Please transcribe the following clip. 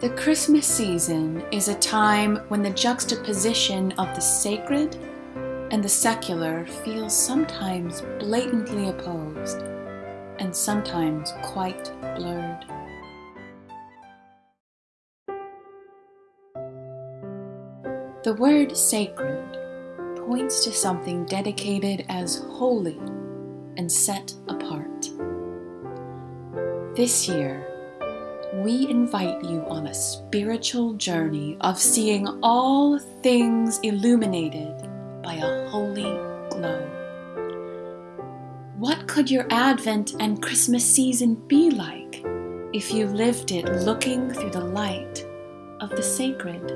The Christmas season is a time when the juxtaposition of the sacred and the secular feels sometimes blatantly opposed and sometimes quite blurred. The word sacred points to something dedicated as holy and set apart. This year, we invite you on a spiritual journey of seeing all things illuminated by a holy glow. What could your Advent and Christmas season be like if you lived it looking through the light of the sacred?